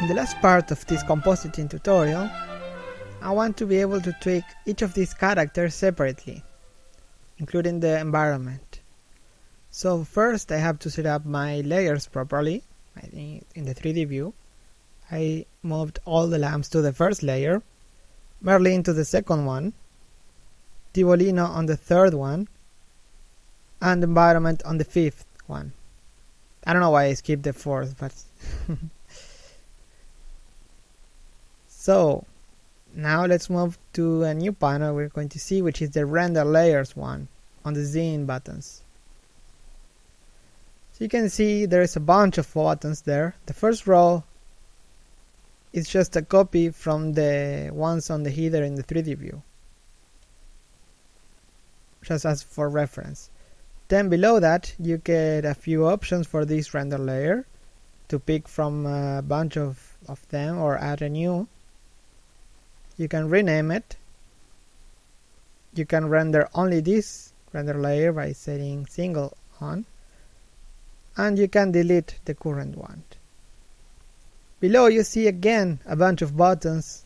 In the last part of this compositing tutorial, I want to be able to tweak each of these characters separately, including the environment. So first I have to set up my layers properly in the 3D view. I moved all the lamps to the first layer, Merlin to the second one, Tivolino on the third one, and environment on the fifth one. I don't know why I skipped the fourth, but So now let's move to a new panel we're going to see which is the render layers one on the Scene buttons. So you can see there is a bunch of buttons there. The first row is just a copy from the ones on the header in the 3D view. Just as for reference. Then below that you get a few options for this render layer to pick from a bunch of, of them or add a new you can rename it. You can render only this render layer by setting single on. And you can delete the current one. Below you see again a bunch of buttons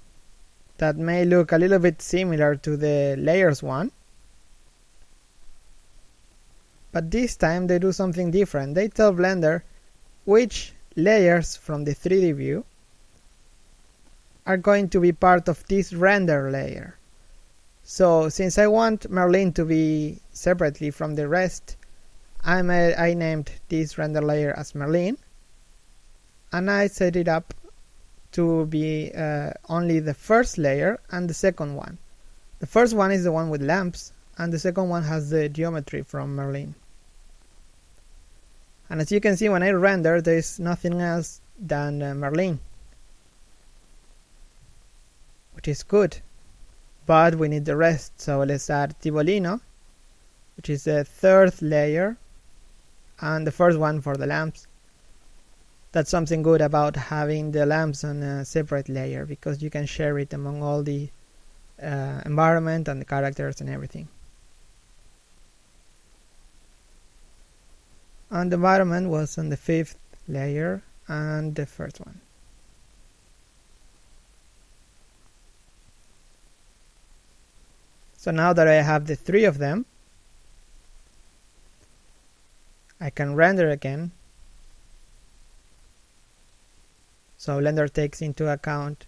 that may look a little bit similar to the layers one. But this time they do something different. They tell blender which layers from the 3d view are going to be part of this render layer. So since I want Merlin to be separately from the rest, I, made, I named this render layer as Merlin and I set it up to be uh, only the first layer and the second one. The first one is the one with lamps and the second one has the geometry from Merlin. And as you can see when I render there is nothing else than uh, Merlin which is good. But we need the rest, so let's add Tivolino, which is the third layer, and the first one for the lamps. That's something good about having the lamps on a separate layer because you can share it among all the uh, environment and the characters and everything. And the environment was on the fifth layer and the first one. So now that I have the three of them, I can render again. So Blender takes into account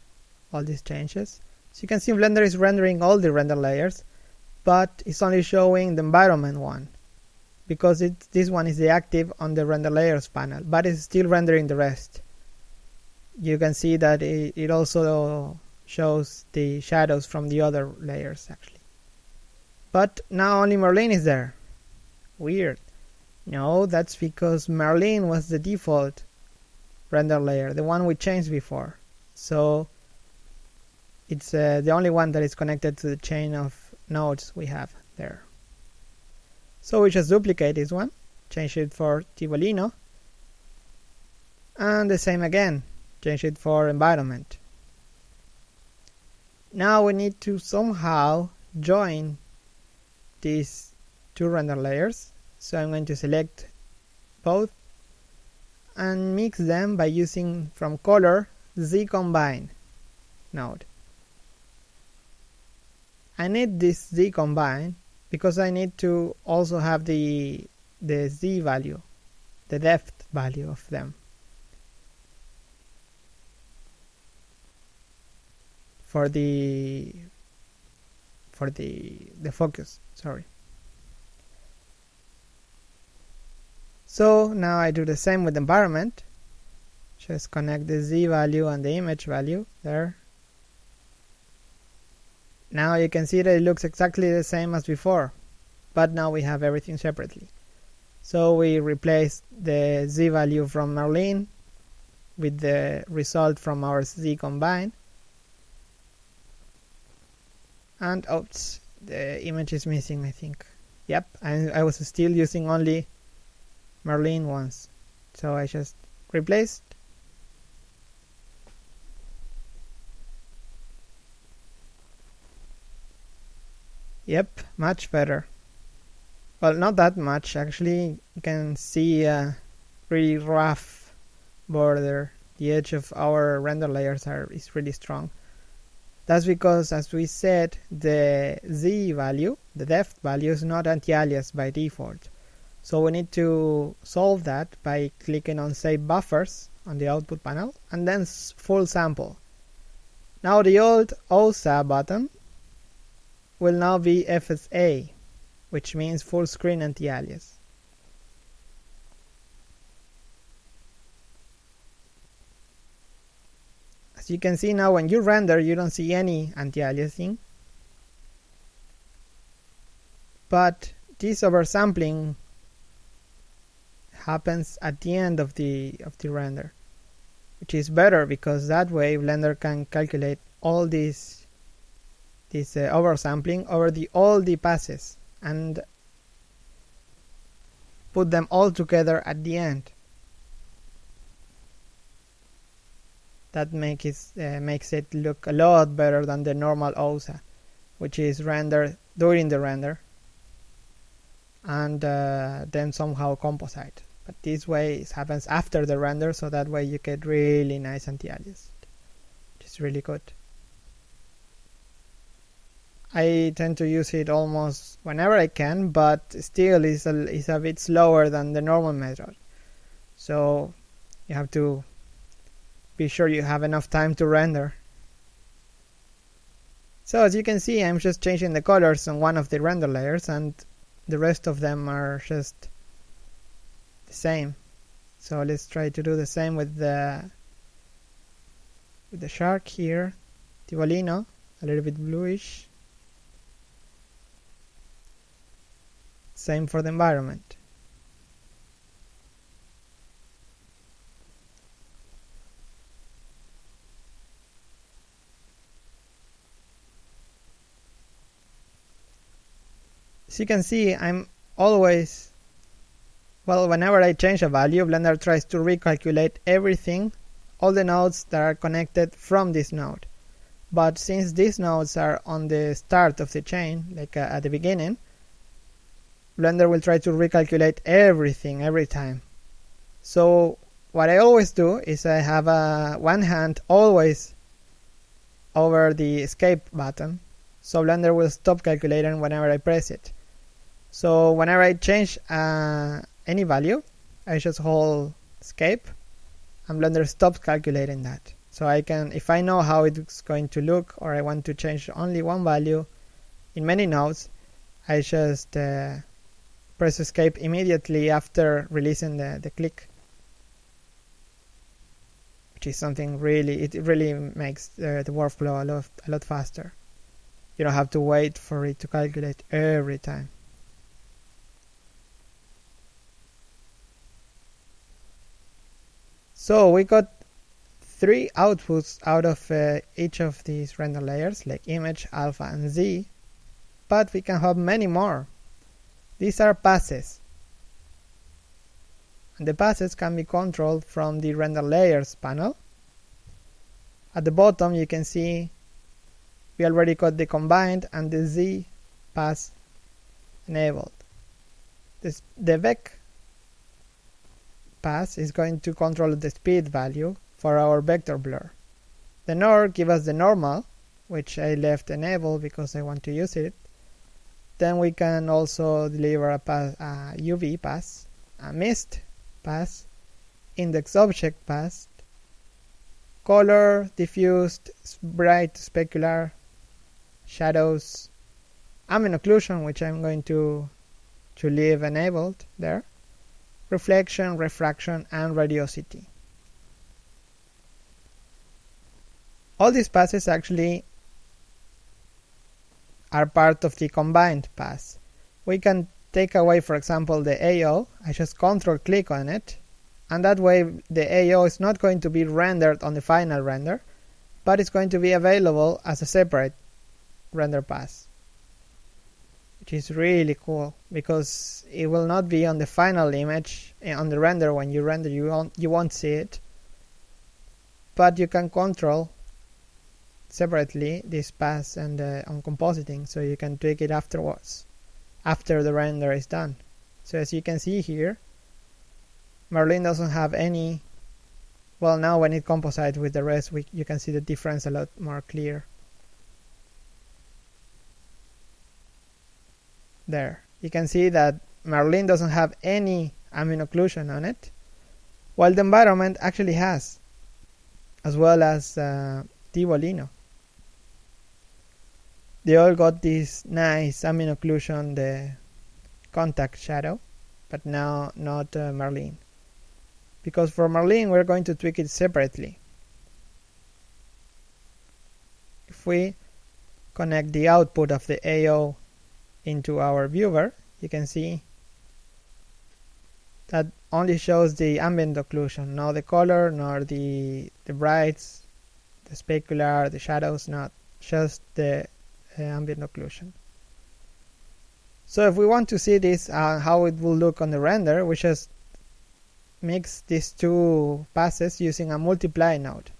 all these changes. So you can see Blender is rendering all the render layers, but it's only showing the environment one because it, this one is the active on the render layers panel, but it's still rendering the rest. You can see that it, it also shows the shadows from the other layers actually. But now only Merlin is there. Weird. No, that's because Merlin was the default render layer, the one we changed before. So it's uh, the only one that is connected to the chain of nodes we have there. So we just duplicate this one, change it for Tivolino, and the same again, change it for environment. Now we need to somehow join these two render layers so I'm going to select both and mix them by using from color Z combine node. I need this Z combine because I need to also have the the Z value, the depth value of them. For the for the the focus sorry. So now I do the same with environment. Just connect the z value and the image value there. Now you can see that it looks exactly the same as before but now we have everything separately. So we replace the z value from Merlin with the result from our z combine and oops the image is missing I think. Yep I, I was still using only Merlin ones so I just replaced. Yep much better. Well not that much. Actually you can see a really rough border. The edge of our render layers are is really strong. That's because, as we said, the z value, the depth value, is not anti-alias by default. So we need to solve that by clicking on Save Buffers on the output panel and then full sample. Now the old OSA button will now be FSA, which means full screen anti-alias. As you can see now when you render you don't see any anti-aliasing. But this oversampling happens at the end of the of the render which is better because that way Blender can calculate all these this uh, oversampling over the all the passes and put them all together at the end that makes it, uh, makes it look a lot better than the normal OSA which is rendered during the render and uh, then somehow composite. But this way it happens after the render so that way you get really nice anti-alias which is really good. I tend to use it almost whenever I can but still is a, is a bit slower than the normal method. So you have to be sure you have enough time to render. So as you can see I'm just changing the colors on one of the render layers and the rest of them are just the same. So let's try to do the same with the with the shark here, Tivolino, a little bit bluish. Same for the environment. As you can see, I'm always, well, whenever I change a value, Blender tries to recalculate everything, all the nodes that are connected from this node. But since these nodes are on the start of the chain, like uh, at the beginning, Blender will try to recalculate everything every time. So what I always do is I have a one hand always over the escape button so Blender will stop calculating whenever I press it. So whenever I change uh, any value, I just hold escape and Blender stops calculating that. So I can, if I know how it's going to look or I want to change only one value in many nodes, I just uh, press escape immediately after releasing the, the click. Which is something really, it really makes uh, the workflow a lot, a lot faster. You don't have to wait for it to calculate every time. So we got three outputs out of uh, each of these render layers like image, alpha and z but we can have many more. These are passes and the passes can be controlled from the render layers panel. At the bottom you can see we already got the combined and the z pass enabled. This, the vec pass is going to control the speed value for our vector blur. The NOR give us the normal, which I left enabled because I want to use it. Then we can also deliver a, a UV pass, a mist pass, index object pass, color, diffused, bright, specular, shadows, ambient occlusion, which I'm going to to leave enabled there, reflection, refraction, and radiosity. All these passes actually are part of the combined pass. We can take away, for example, the AO. I just control click on it, and that way the AO is not going to be rendered on the final render, but it's going to be available as a separate render pass which is really cool because it will not be on the final image eh, on the render. When you render you won't you won't see it. But you can control separately this pass and uh, on compositing so you can tweak it afterwards after the render is done. So as you can see here Merlin doesn't have any well now when it composites with the rest we, you can see the difference a lot more clear there. You can see that Merlin doesn't have any ambient occlusion on it while the environment actually has as well as uh, Tivolino. They all got this nice ambient occlusion the contact shadow but now not uh, because for Marlin we're going to tweak it separately. If we connect the output of the AO into our viewer you can see that only shows the ambient occlusion not the color nor the the brights the specular the shadows not just the uh, ambient occlusion. So if we want to see this uh, how it will look on the render we just mix these two passes using a multiply node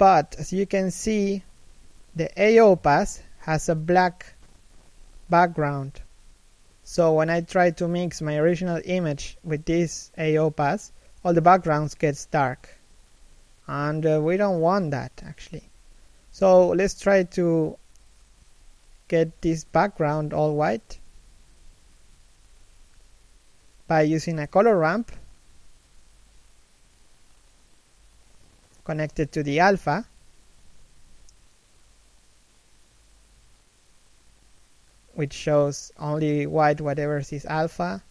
but as you can see the AO pass has a black background. So when I try to mix my original image with this AO pass all the backgrounds gets dark. And uh, we don't want that actually. So let's try to get this background all white by using a color ramp connected to the alpha. Which shows only white whatever is alpha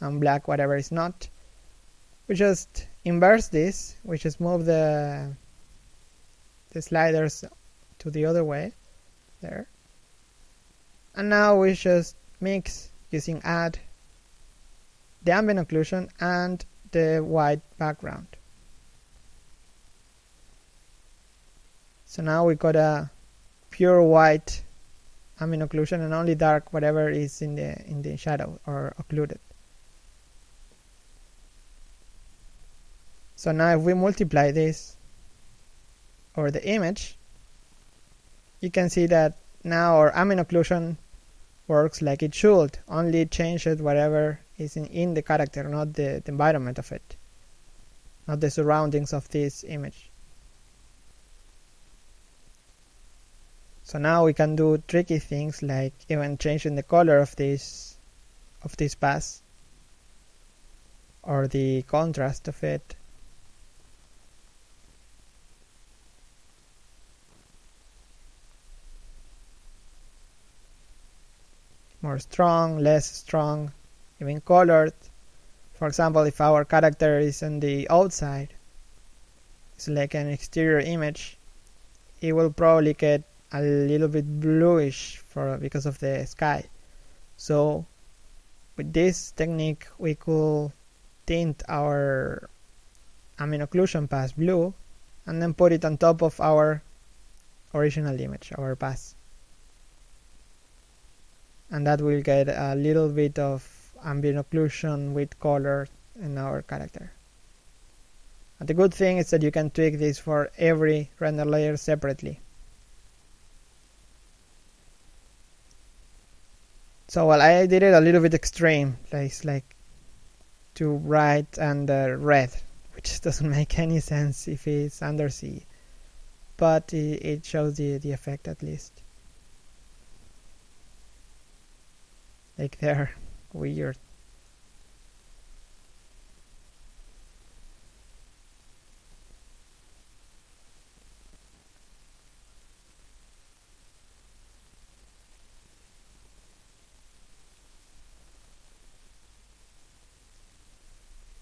and black whatever is not. We just inverse this we just move the the sliders to the other way there. And now we just mix using add the ambient occlusion and the white background So now we got a pure white ambient occlusion and only dark whatever is in the in the shadow or occluded. So now if we multiply this or the image, you can see that now our ambient occlusion works like it should, only changes whatever is in, in the character, not the, the environment of it, not the surroundings of this image. So now we can do tricky things like even changing the color of this of this pass or the contrast of it. More strong, less strong, even colored. For example, if our character is on the outside, it's like an exterior image, it will probably get a little bit bluish for because of the sky. So with this technique we could tint our ambient occlusion pass blue and then put it on top of our original image our pass and that will get a little bit of ambient occlusion with color in our character. And the good thing is that you can tweak this for every render layer separately So well, I did it a little bit extreme, like like to bright and uh, red, which doesn't make any sense if it's undersea, but it, it shows the the effect at least. Like they're weird.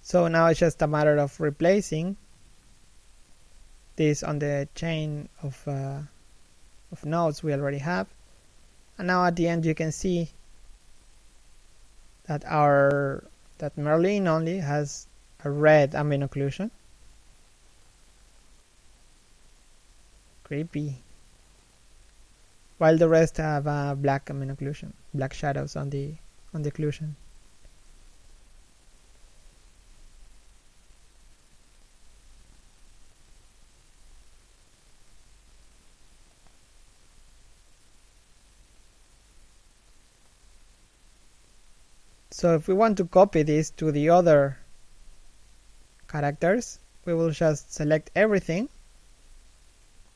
So now it's just a matter of replacing this on the chain of, uh, of nodes we already have. And now at the end you can see that our that Merlin only has a red ambient occlusion. Creepy. While the rest have a black ambient occlusion, black shadows on the on the occlusion. So if we want to copy this to the other characters, we will just select everything.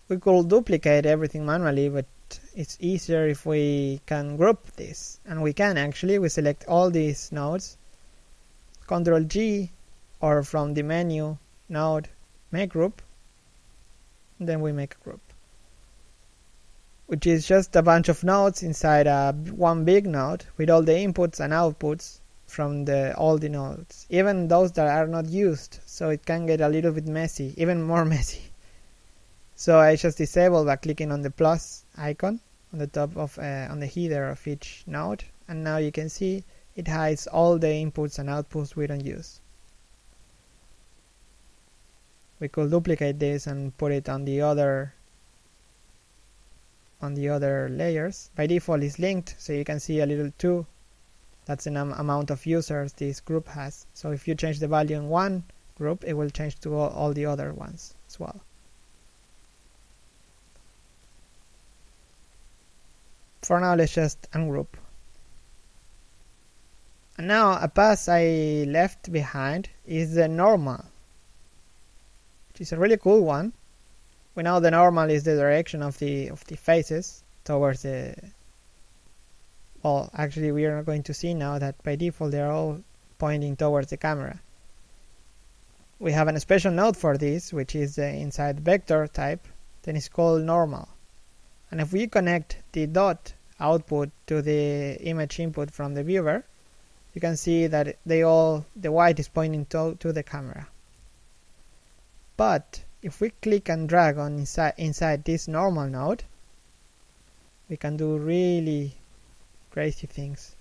We could duplicate everything manually, but it's easier if we can group this. And we can actually, we select all these nodes, Control G, or from the menu, node, make group, then we make a group which is just a bunch of nodes inside a one big node with all the inputs and outputs from the all the nodes, even those that are not used. So it can get a little bit messy, even more messy. So I just disable by clicking on the plus icon on the top of uh, on the header of each node, and now you can see it hides all the inputs and outputs we don't use. We could duplicate this and put it on the other on the other layers. By default is linked, so you can see a little 2. That's the amount of users this group has. So if you change the value in one group, it will change to all, all the other ones as well. For now, let's just ungroup. And now a pass I left behind is the normal, which is a really cool one we know the normal is the direction of the of the faces towards the well actually we are going to see now that by default they're all pointing towards the camera. We have a special node for this which is the inside vector type then it's called normal. And if we connect the dot output to the image input from the viewer you can see that they all the white is pointing to, to the camera. But if we click and drag on inside, inside this normal node, we can do really crazy things.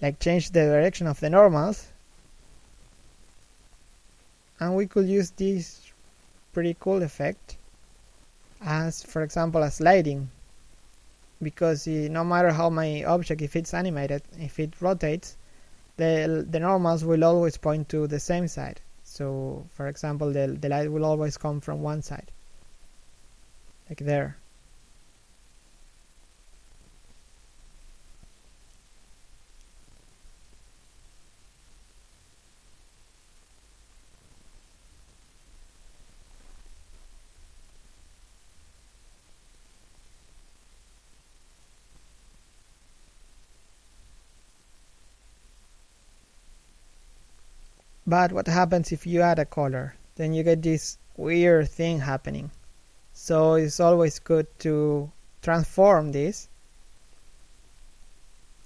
Like change the direction of the normals. And we could use this pretty cool effect as, for example, a sliding. Because uh, no matter how my object, if it's animated, if it rotates, the, the normals will always point to the same side. So for example, the, the light will always come from one side, like there. But what happens if you add a color? Then you get this weird thing happening. So it's always good to transform this,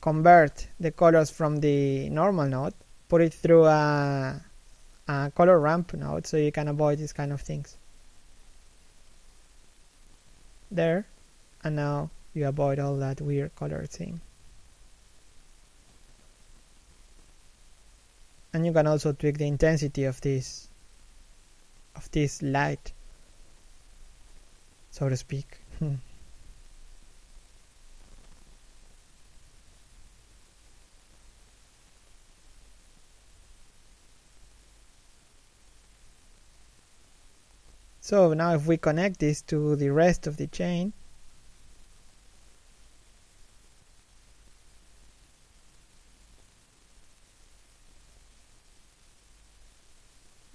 convert the colors from the normal node, put it through a, a color ramp node so you can avoid these kind of things. There, and now you avoid all that weird color thing. And you can also tweak the intensity of this of this light so to speak. Hmm. So now if we connect this to the rest of the chain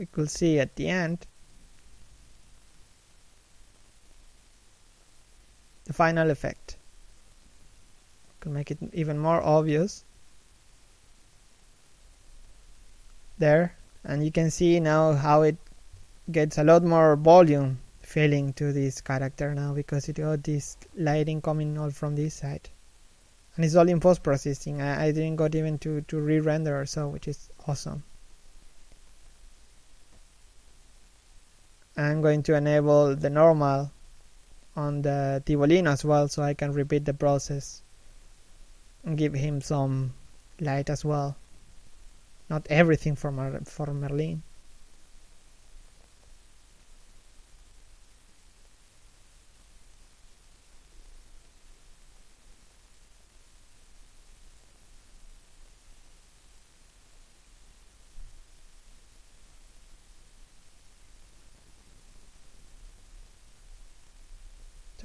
we could see at the end. The final effect. Can make it even more obvious. There. And you can see now how it gets a lot more volume feeling to this character now because it got this lighting coming all from this side. And it's all in post processing I, I didn't got even to, to re-render or so which is awesome I'm going to enable the normal on the Tivolino as well so I can repeat the process and give him some light as well. Not everything for, Mer for Merlin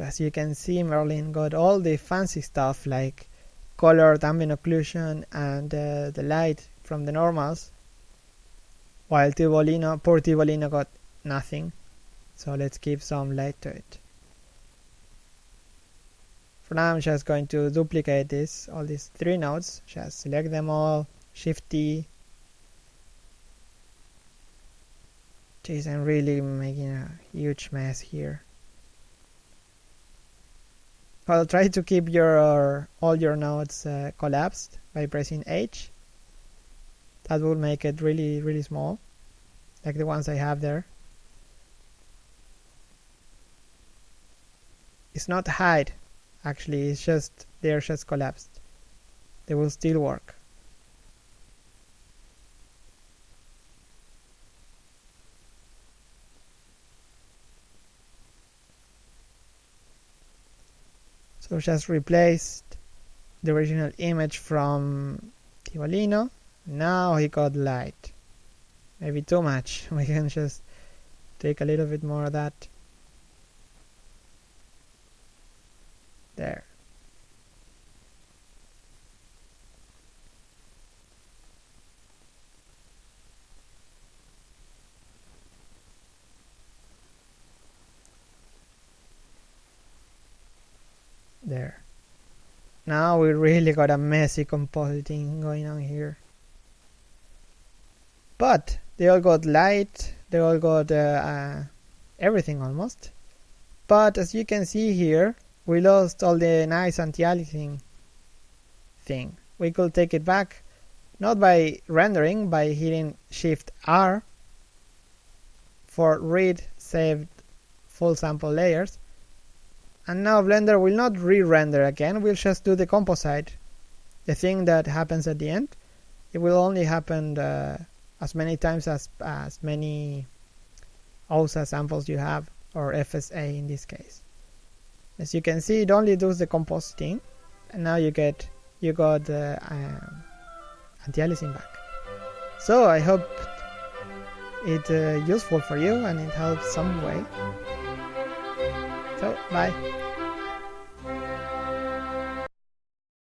So as you can see Merlin got all the fancy stuff like colored ambient occlusion and uh, the light from the normals while Tivolino, poor Tivolino got nothing. So let's give some light to it. For now I'm just going to duplicate this all these three nodes. Just select them all shift T. Jeez, I'm really making a huge mess here. Well, try to keep your all your nodes uh, collapsed by pressing H. That will make it really, really small, like the ones I have there. It's not hide, actually, it's just they're just collapsed. They will still work. So just replaced the original image from Tivolino. Now he got light. Maybe too much. We can just take a little bit more of that. There. there now we really got a messy compositing going on here. But they all got light they all got uh, uh, everything almost. But as you can see here we lost all the nice anti-aliasing thing. We could take it back not by rendering by hitting shift R for read saved full sample layers and now Blender will not re-render again, we'll just do the composite. The thing that happens at the end, it will only happen uh, as many times as, as many OSA samples you have, or FSA in this case. As you can see, it only does the compositing, and now you get you got the um, anti-aliasing back. So I hope it's uh, useful for you and it helps some way. So bye.